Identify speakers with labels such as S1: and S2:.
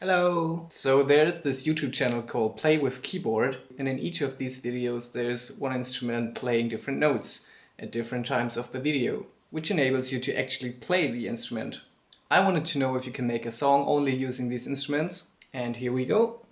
S1: Hello! So there's this YouTube channel called Play with Keyboard and in each of these videos there's one instrument playing different notes at different times of the video, which enables you to actually play the instrument. I wanted to know if you can make a song only using these instruments and here we go.